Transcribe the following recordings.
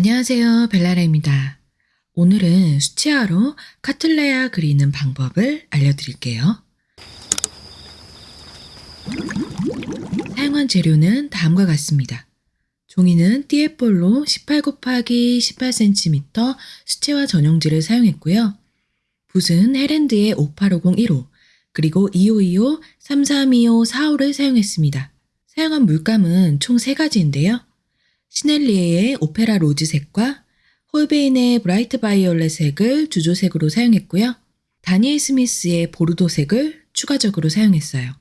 안녕하세요. 벨라라입니다. 오늘은 수채화로 카틀레아 그리는 방법을 알려드릴게요. 사용한 재료는 다음과 같습니다. 종이는 띠에볼로 18 곱하기 18cm 수채화 전용지를 사용했고요. 붓은 헤랜드의 5850 1호, 그리고 2525, 3325, 45를 사용했습니다. 사용한 물감은 총 3가지인데요. 시넬리에의 오페라 로즈색과 홀베인의 브라이트 바이올렛 색을 주조색으로 사용했고요. 다니엘 스미스의 보르도색을 추가적으로 사용했어요.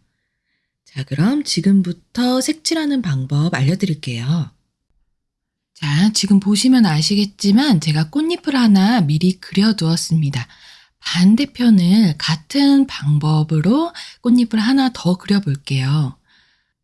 자, 그럼 지금부터 색칠하는 방법 알려드릴게요. 자, 지금 보시면 아시겠지만 제가 꽃잎을 하나 미리 그려두었습니다. 반대편을 같은 방법으로 꽃잎을 하나 더 그려볼게요.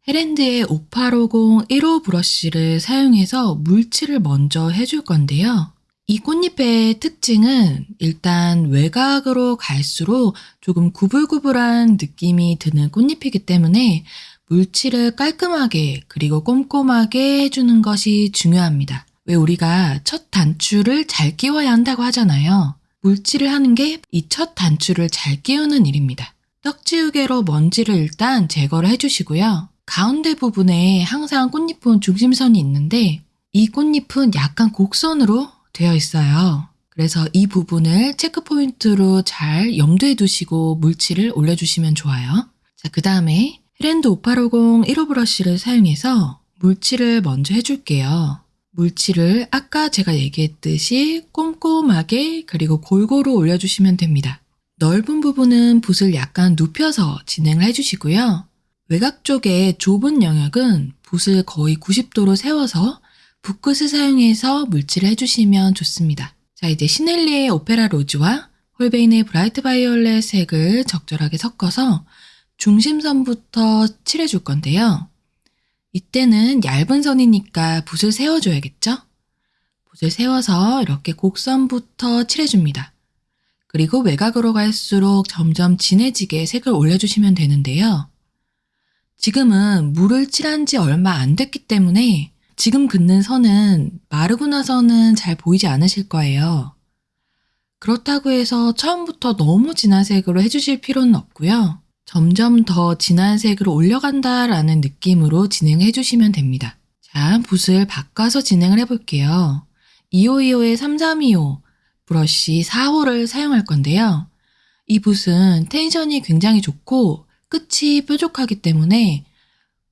헤랜드의 5850 1호 브러쉬를 사용해서 물칠을 먼저 해줄 건데요. 이 꽃잎의 특징은 일단 외곽으로 갈수록 조금 구불구불한 느낌이 드는 꽃잎이기 때문에 물칠을 깔끔하게 그리고 꼼꼼하게 해주는 것이 중요합니다. 왜 우리가 첫 단추를 잘 끼워야 한다고 하잖아요. 물칠을 하는 게 이 첫 단추를 잘 끼우는 일입니다. 떡지우개로 먼지를 일단 제거를 해주시고요. 가운데 부분에 항상 꽃잎은 중심선이 있는데 이 꽃잎은 약간 곡선으로 되어 있어요. 그래서 이 부분을 체크 포인트로 잘 염두에 두시고 물칠을 올려주시면 좋아요. 자, 그 다음에 헤랜드 5850 1호 브러쉬를 사용해서 물칠을 먼저 해줄게요. 물칠을 아까 제가 얘기했듯이 꼼꼼하게 그리고 골고루 올려주시면 됩니다. 넓은 부분은 붓을 약간 눕혀서 진행을 해주시고요. 외곽 쪽에 좁은 영역은 붓을 거의 90도로 세워서 붓끝을 사용해서 물칠을 해주시면 좋습니다. 자, 이제 시넬리의 오페라 로즈와 홀베인의 브라이트 바이올렛 색을 적절하게 섞어서 중심선부터 칠해줄 건데요. 이때는 얇은 선이니까 붓을 세워줘야겠죠? 붓을 세워서 이렇게 곡선부터 칠해줍니다. 그리고 외곽으로 갈수록 점점 진해지게 색을 올려주시면 되는데요. 지금은 물을 칠한 지 얼마 안 됐기 때문에 지금 긋는 선은 마르고 나서는 잘 보이지 않으실 거예요. 그렇다고 해서 처음부터 너무 진한 색으로 해주실 필요는 없고요. 점점 더 진한 색으로 올려간다라는 느낌으로 진행해 주시면 됩니다. 자, 붓을 바꿔서 진행을 해볼게요. 2525의 3325 브러쉬 4호를 사용할 건데요. 이 붓은 텐션이 굉장히 좋고 끝이 뾰족하기 때문에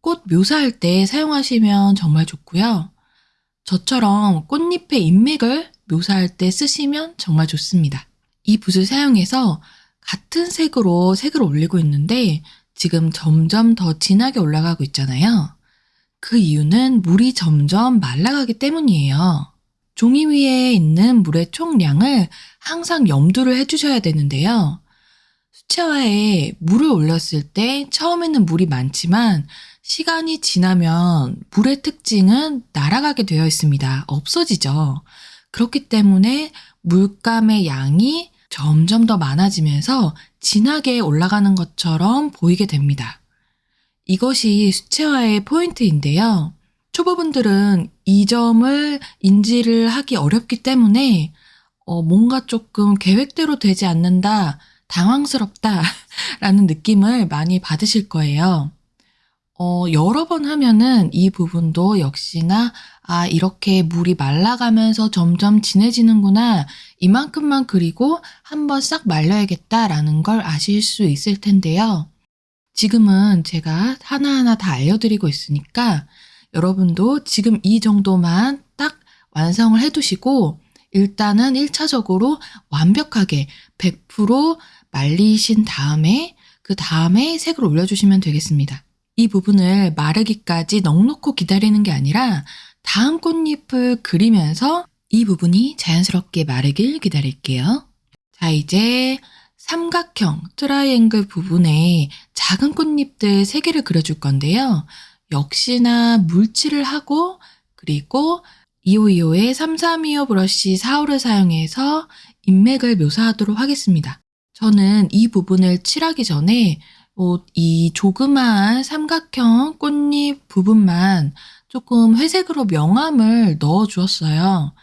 꽃 묘사할 때 사용하시면 정말 좋고요. 저처럼 꽃잎의 인맥을 묘사할 때 쓰시면 정말 좋습니다. 이 붓을 사용해서 같은 색으로 색을 올리고 있는데 지금 점점 더 진하게 올라가고 있잖아요. 그 이유는 물이 점점 말라가기 때문이에요. 종이 위에 있는 물의 총량을 항상 염두를 해주셔야 되는데요. 수채화에 물을 올렸을 때 처음에는 물이 많지만 시간이 지나면 물의 특징은 날아가게 되어 있습니다. 없어지죠. 그렇기 때문에 물감의 양이 점점 더 많아지면서 진하게 올라가는 것처럼 보이게 됩니다. 이것이 수채화의 포인트인데요. 초보분들은 이 점을 인지를 하기 어렵기 때문에 어, 뭔가 조금 계획대로 되지 않는다, 당황스럽다 라는 느낌을 많이 받으실 거예요. 어, 여러 번 하면은 이 부분도 역시나 아, 이렇게 물이 말라가면서 점점 진해지는구나. 이만큼만 그리고 한번 싹 말려야겠다라는 걸 아실 수 있을 텐데요. 지금은 제가 하나하나 다 알려드리고 있으니까 여러분도 지금 이 정도만 딱 완성을 해두시고 일단은 1차적으로 완벽하게 100% 말리신 다음에 그 다음에 색을 올려주시면 되겠습니다. 이 부분을 마르기까지 넉넉히 기다리는 게 아니라 다음 꽃잎을 그리면서 이 부분이 자연스럽게 마르길 기다릴게요. 자, 이제 삼각형 트라이앵글 부분에 작은 꽃잎들 3개를 그려줄 건데요. 역시나 물칠을 하고 그리고 2525의 3325 브러쉬 4호를 사용해서 잎맥을 묘사하도록 하겠습니다. 저는 이 부분을 칠하기 전에 이 조그마한 삼각형 꽃잎 부분만 조금 회색으로 명암을 넣어 주었어요.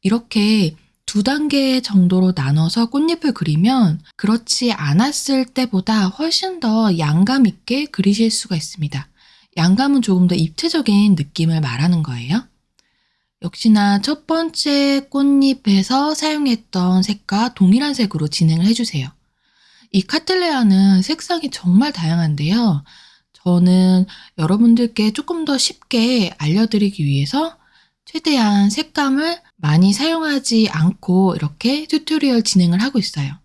이렇게 두 단계 정도로 나눠서 꽃잎을 그리면 그렇지 않았을 때보다 훨씬 더 양감 있게 그리실 수가 있습니다. 양감은 조금 더 입체적인 느낌을 말하는 거예요. 역시나 첫 번째 꽃잎에서 사용했던 색과 동일한 색으로 진행을 해주세요. 이 카틀레아는 색상이 정말 다양한데요. 저는 여러분들께 조금 더 쉽게 알려드리기 위해서 최대한 색감을 많이 사용하지 않고 이렇게 tutorial 진행을 하고 있어요.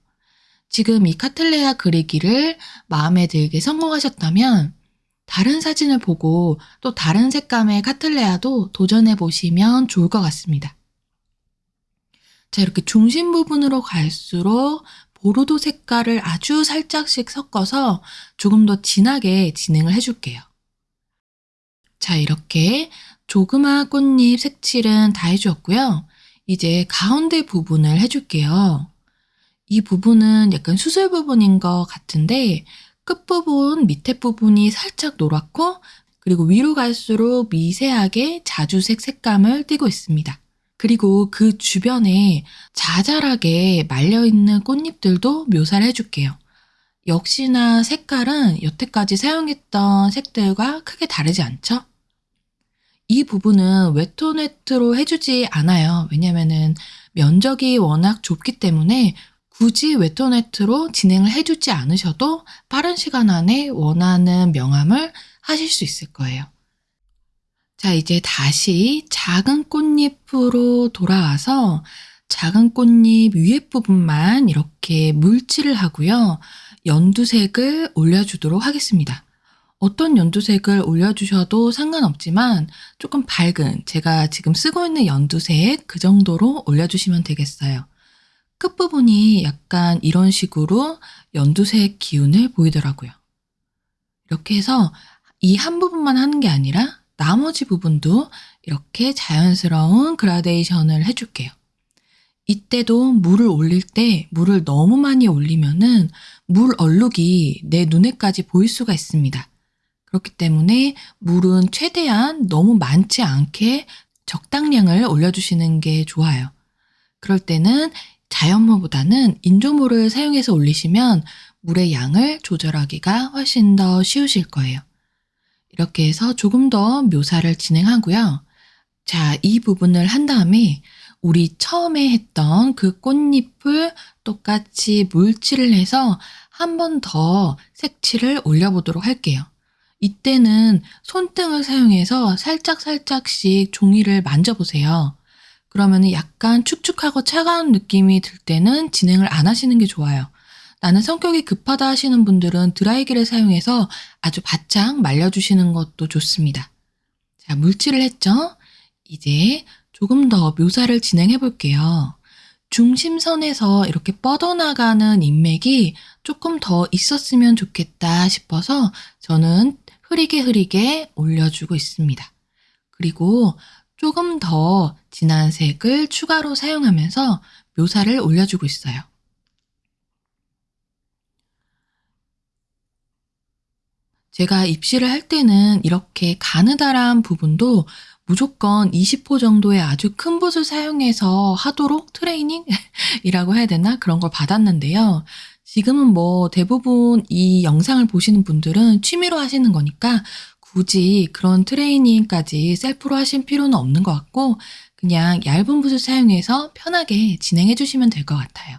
지금 이 카틀레아 그리기를 마음에 들게 성공하셨다면 다른 사진을 보고 또 다른 색감의 카틀레아도 도전해 보시면 좋을 것 같습니다. 자, 이렇게 중심 부분으로 갈수록 보르도 색깔을 아주 살짝씩 섞어서 조금 더 진하게 진행을 해줄게요. 자, 이렇게 조그마한 꽃잎 색칠은 다 해주었고요. 이제 가운데 부분을 해줄게요. 이 부분은 약간 수술 부분인 것 같은데 끝부분, 밑에 부분이 살짝 노랗고 그리고 위로 갈수록 미세하게 자주색 색감을 띠고 있습니다. 그리고 그 주변에 자잘하게 말려있는 꽃잎들도 묘사를 해줄게요. 역시나 색깔은 여태까지 사용했던 색들과 크게 다르지 않죠? 이 부분은 웨토네트로 해주지 않아요. 왜냐면은 면적이 워낙 좁기 때문에 굳이 웨토네트로 진행을 해주지 않으셔도 빠른 시간 안에 원하는 명암을 하실 수 있을 거예요. 자, 이제 다시 작은 꽃잎으로 돌아와서 작은 꽃잎 위에 부분만 이렇게 물칠을 하고요. 연두색을 올려주도록 하겠습니다. 어떤 연두색을 올려주셔도 상관없지만 조금 밝은 제가 지금 쓰고 있는 연두색 그 정도로 올려주시면 되겠어요. 끝부분이 약간 이런 식으로 연두색 기운을 보이더라고요. 이렇게 해서 이 한 부분만 하는 게 아니라 나머지 부분도 이렇게 자연스러운 그라데이션을 해줄게요. 이때도 물을 올릴 때 물을 너무 많이 올리면은 물 얼룩이 내 눈에까지 보일 수가 있습니다. 그렇기 때문에 물은 최대한 너무 많지 않게 적당량을 올려주시는 게 좋아요. 그럴 때는 자연물보다는 인조물을 사용해서 올리시면 물의 양을 조절하기가 훨씬 더 쉬우실 거예요. 이렇게 해서 조금 더 묘사를 진행하고요. 자, 이 부분을 한 다음에 우리 처음에 했던 그 꽃잎을 똑같이 물칠을 해서 한 번 더 색칠을 올려보도록 할게요. 이때는 손등을 사용해서 살짝살짝씩 종이를 만져보세요. 그러면 약간 축축하고 차가운 느낌이 들 때는 진행을 안 하시는 게 좋아요. 나는 성격이 급하다 하시는 분들은 드라이기를 사용해서 아주 바짝 말려주시는 것도 좋습니다. 자, 물칠을 했죠? 이제 조금 더 묘사를 진행해 볼게요. 중심선에서 이렇게 뻗어나가는 인맥이 조금 더 있었으면 좋겠다 싶어서 저는 흐리게 흐리게 올려주고 있습니다. 그리고 조금 더 진한 색을 추가로 사용하면서 묘사를 올려주고 있어요. 제가 입시를 할 때는 이렇게 가느다란 부분도 무조건 20호 정도의 아주 큰 붓을 사용해서 하도록 트레이닝이라고 해야 되나? 그런 걸 받았는데요. 지금은 뭐 대부분 이 영상을 보시는 분들은 취미로 하시는 거니까 굳이 그런 트레이닝까지 셀프로 하실 필요는 없는 것 같고 그냥 얇은 붓을 사용해서 편하게 진행해 주시면 될 것 같아요.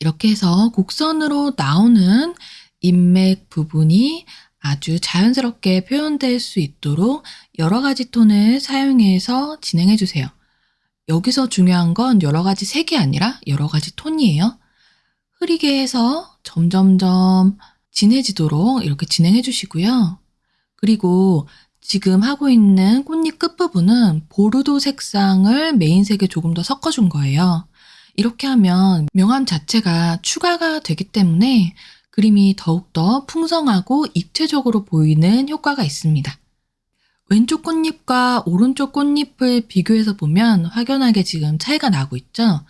이렇게 해서 곡선으로 나오는 인맥 부분이 아주 자연스럽게 표현될 수 있도록 여러 가지 톤을 사용해서 진행해 주세요. 여기서 중요한 건 여러 가지 색이 아니라 여러 가지 톤이에요. 흐리게 해서 점점점 진해지도록 이렇게 진행해 주시고요. 그리고 지금 하고 있는 꽃잎 끝부분은 보르도 색상을 메인색에 조금 더 섞어준 거예요. 이렇게 하면 명암 자체가 추가가 되기 때문에 그림이 더욱더 풍성하고 입체적으로 보이는 효과가 있습니다. 왼쪽 꽃잎과 오른쪽 꽃잎을 비교해서 보면 확연하게 지금 차이가 나고 있죠?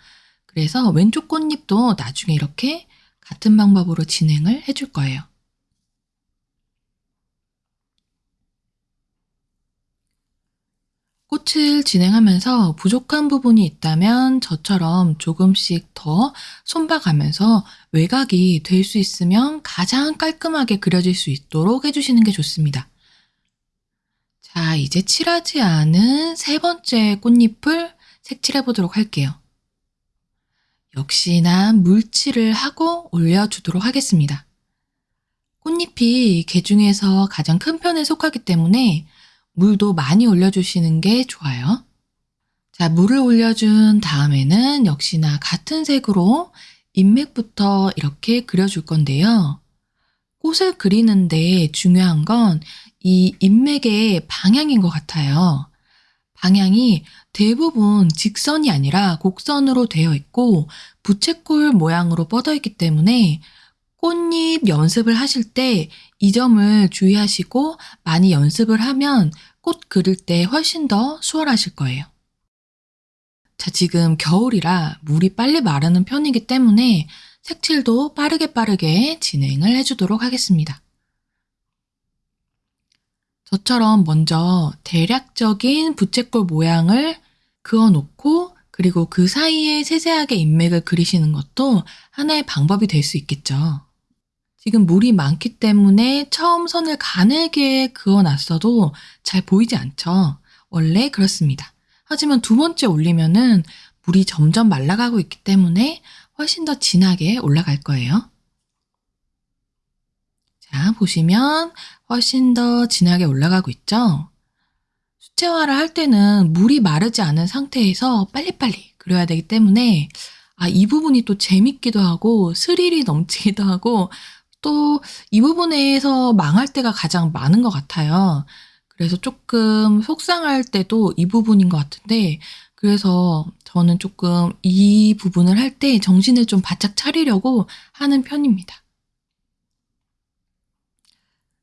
그래서 왼쪽 꽃잎도 나중에 이렇게 같은 방법으로 진행을 해줄 거예요. 꽃을 진행하면서 부족한 부분이 있다면 저처럼 조금씩 더 손봐가면서 외곽이 될 수 있으면 가장 깔끔하게 그려질 수 있도록 해주시는 게 좋습니다. 자, 이제 칠하지 않은 세 번째 꽃잎을 색칠해 보도록 할게요. 역시나 물칠을 하고 올려주도록 하겠습니다. 꽃잎이 개 중에서 가장 큰 편에 속하기 때문에 물도 많이 올려주시는 게 좋아요. 자, 물을 올려준 다음에는 역시나 같은 색으로 인맥부터 이렇게 그려줄 건데요. 꽃을 그리는데 중요한 건 이 인맥의 방향인 것 같아요. 방향이 대부분 직선이 아니라 곡선으로 되어 있고 부채꼴 모양으로 뻗어 있기 때문에 꽃잎 연습을 하실 때 이 점을 주의하시고 많이 연습을 하면 꽃 그릴 때 훨씬 더 수월하실 거예요. 자, 지금 겨울이라 물이 빨리 마르는 편이기 때문에 색칠도 빠르게 빠르게 진행을 해주도록 하겠습니다. 저처럼 먼저 대략적인 부채꼴 모양을 그어놓고 그리고 그 사이에 세세하게 인맥을 그리시는 것도 하나의 방법이 될 수 있겠죠. 지금 물이 많기 때문에 처음 선을 가늘게 그어놨어도 잘 보이지 않죠. 원래 그렇습니다. 하지만 두 번째 올리면은 물이 점점 말라가고 있기 때문에 훨씬 더 진하게 올라갈 거예요. 자, 보시면 훨씬 더 진하게 올라가고 있죠? 수채화를 할 때는 물이 마르지 않은 상태에서 빨리빨리 그려야 되기 때문에 아, 이 부분이 또 재밌기도 하고 스릴이 넘치기도 하고 또 이 부분에서 망할 때가 가장 많은 것 같아요. 그래서 조금 속상할 때도 이 부분인 것 같은데 그래서 저는 조금 이 부분을 할 때 정신을 좀 바짝 차리려고 하는 편입니다.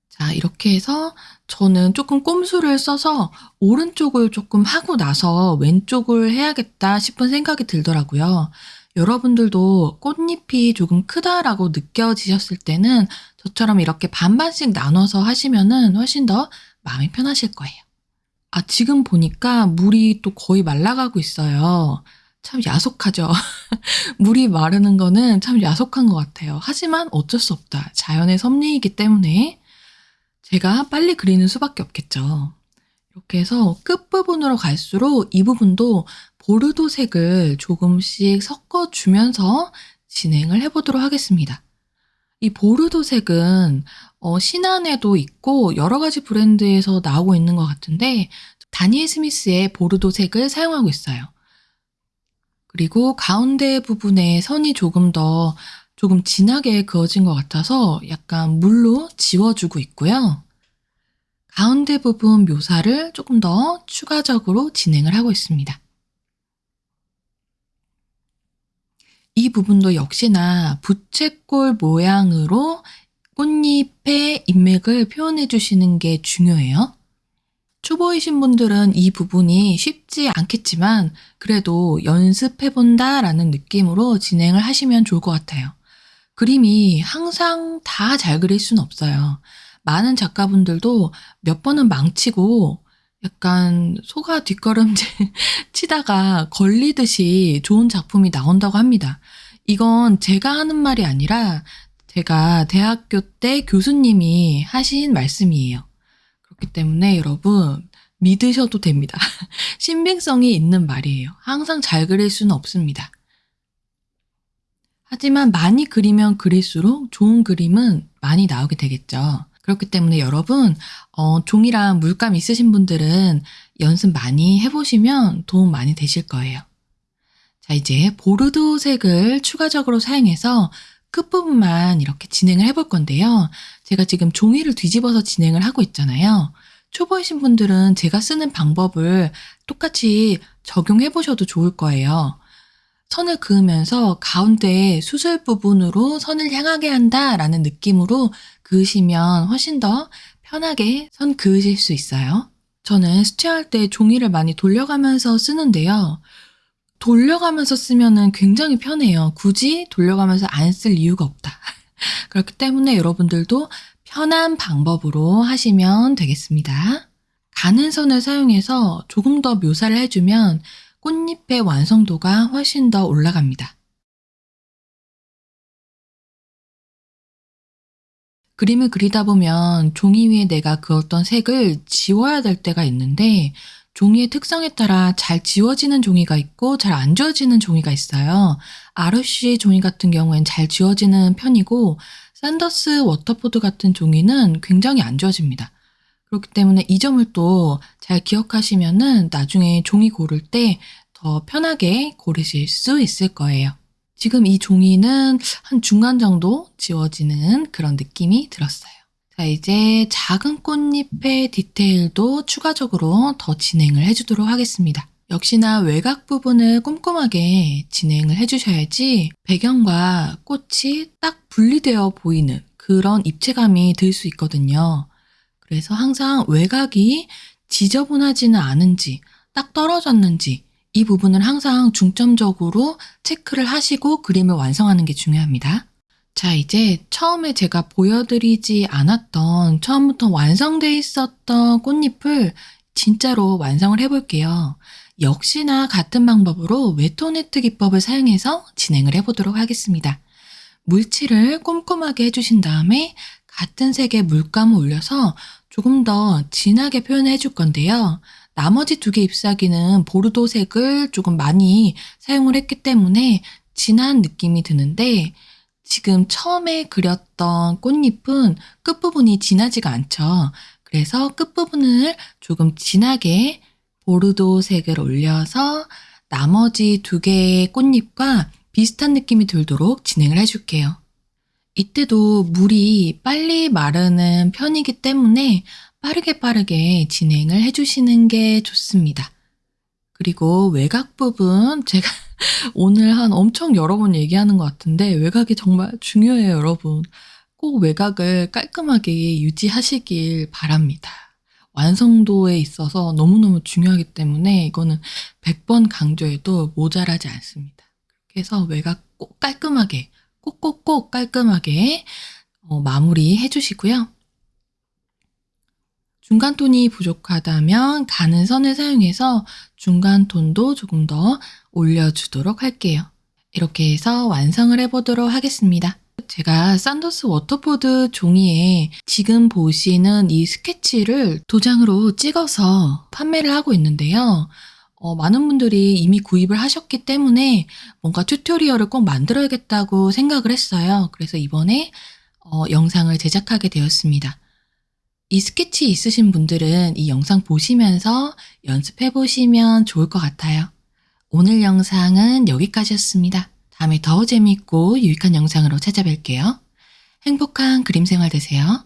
자, 이렇게 해서 저는 조금 꼼수를 써서 오른쪽을 조금 하고 나서 왼쪽을 해야겠다 싶은 생각이 들더라고요. 여러분들도 꽃잎이 조금 크다라고 느껴지셨을 때는 저처럼 이렇게 반반씩 나눠서 하시면은 훨씬 더 마음이 편하실 거예요. 아, 지금 보니까 물이 또 거의 말라가고 있어요. 참 야속하죠. 물이 마르는 거는 참 야속한 것 같아요. 하지만 어쩔 수 없다. 자연의 섭리이기 때문에 제가 빨리 그리는 수밖에 없겠죠. 이렇게 해서 끝부분으로 갈수록 이 부분도 보르도색을 조금씩 섞어주면서 진행을 해보도록 하겠습니다. 이 보르도색은 어, 신안에도 있고 여러 가지 브랜드에서 나오고 있는 것 같은데 다니엘 스미스의 보르도색을 사용하고 있어요. 그리고 가운데 부분에 선이 조금 더 조금 진하게 그어진 것 같아서 약간 물로 지워주고 있고요. 가운데 부분 묘사를 조금 더 추가적으로 진행을 하고 있습니다. 이 부분도 역시나 부채꼴 모양으로 꽃잎의 인맥을 표현해 주시는 게 중요해요. 초보이신 분들은 이 부분이 쉽지 않겠지만 그래도 연습해본다 라는 느낌으로 진행을 하시면 좋을 것 같아요. 그림이 항상 다 잘 그릴 수는 없어요. 많은 작가분들도 몇 번은 망치고 약간 소가 뒷걸음질 치다가 걸리듯이 좋은 작품이 나온다고 합니다. 이건 제가 하는 말이 아니라 제가 대학교 때 교수님이 하신 말씀이에요. 그렇기 때문에 여러분 믿으셔도 됩니다. 신빙성이 있는 말이에요. 항상 잘 그릴 수는 없습니다. 하지만 많이 그리면 그릴수록 좋은 그림은 많이 나오게 되겠죠. 그렇기 때문에 여러분, 어, 종이랑 물감 있으신 분들은 연습 많이 해보시면 도움 많이 되실 거예요. 자, 이제 보르도 색을 추가적으로 사용해서 끝부분만 이렇게 진행을 해볼 건데요. 제가 지금 종이를 뒤집어서 진행을 하고 있잖아요. 초보이신 분들은 제가 쓰는 방법을 똑같이 적용해 보셔도 좋을 거예요. 선을 그으면서 가운데 수술 부분으로 선을 향하게 한다라는 느낌으로 그으시면 훨씬 더 편하게 선 그으실 수 있어요. 저는 스티할 때 종이를 많이 돌려가면서 쓰는데요. 돌려가면서 쓰면은 굉장히 편해요. 굳이 돌려가면서 안 쓸 이유가 없다. 그렇기 때문에 여러분들도 편한 방법으로 하시면 되겠습니다. 가는 선을 사용해서 조금 더 묘사를 해주면 꽃잎의 완성도가 훨씬 더 올라갑니다. 그림을 그리다 보면 종이 위에 내가 그었던 색을 지워야 될 때가 있는데 종이의 특성에 따라 잘 지워지는 종이가 있고 잘 안 지워지는 종이가 있어요. ROC 종이 같은 경우엔 잘 지워지는 편이고 샌더스 워터포드 같은 종이는 굉장히 안 지워집니다. 그렇기 때문에 이 점을 또 잘 기억하시면은 나중에 종이 고를 때 더 편하게 고르실 수 있을 거예요. 지금 이 종이는 한 중간 정도 지워지는 그런 느낌이 들었어요. 자, 이제 작은 꽃잎의 디테일도 추가적으로 더 진행을 해주도록 하겠습니다. 역시나 외곽 부분을 꼼꼼하게 진행을 해주셔야지 배경과 꽃이 딱 분리되어 보이는 그런 입체감이 들 수 있거든요. 그래서 항상 외곽이 지저분하지는 않은지 딱 떨어졌는지 이 부분을 항상 중점적으로 체크를 하시고 그림을 완성하는 게 중요합니다. 자, 이제 처음에 제가 보여드리지 않았던 처음부터 완성되어 있었던 꽃잎을 진짜로 완성을 해볼게요. 역시나 같은 방법으로 웨토네트 기법을 사용해서 진행을 해보도록 하겠습니다. 물칠을 꼼꼼하게 해주신 다음에 같은 색의 물감을 올려서 조금 더 진하게 표현해 줄 건데요. 나머지 두 개 잎사귀는 보르도색을 조금 많이 사용을 했기 때문에 진한 느낌이 드는데 지금 처음에 그렸던 꽃잎은 끝부분이 진하지가 않죠. 그래서 끝부분을 조금 진하게 보르도색을 올려서 나머지 두 개의 꽃잎과 비슷한 느낌이 들도록 진행을 해줄게요. 이때도 물이 빨리 마르는 편이기 때문에 빠르게 빠르게 진행을 해주시는 게 좋습니다. 그리고 외곽 부분 제가 오늘 한 엄청 여러 번 얘기하는 것 같은데 외곽이 정말 중요해요, 여러분. 꼭 외곽을 깔끔하게 유지하시길 바랍니다. 완성도에 있어서 너무너무 중요하기 때문에 이거는 100번 강조해도 모자라지 않습니다. 그래서 외곽 꼭 깔끔하게, 꼭꼭꼭 깔끔하게 어, 마무리 해 주시고요. 중간 톤이 부족하다면 가는 선을 사용해서 중간 톤도 조금 더 올려주도록 할게요. 이렇게 해서 완성을 해보도록 하겠습니다. 제가 샌더스 워터포드 종이에 지금 보시는 이 스케치를 도장으로 찍어서 판매를 하고 있는데요. 어, 많은 분들이 이미 구입을 하셨기 때문에 뭔가 튜토리얼을 꼭 만들어야겠다고 생각을 했어요. 그래서 이번에 어, 영상을 제작하게 되었습니다. 이 스케치 있으신 분들은 이 영상 보시면서 연습해 보시면 좋을 것 같아요. 오늘 영상은 여기까지였습니다. 다음에 더 재밌고 유익한 영상으로 찾아뵐게요. 행복한 그림 생활 되세요.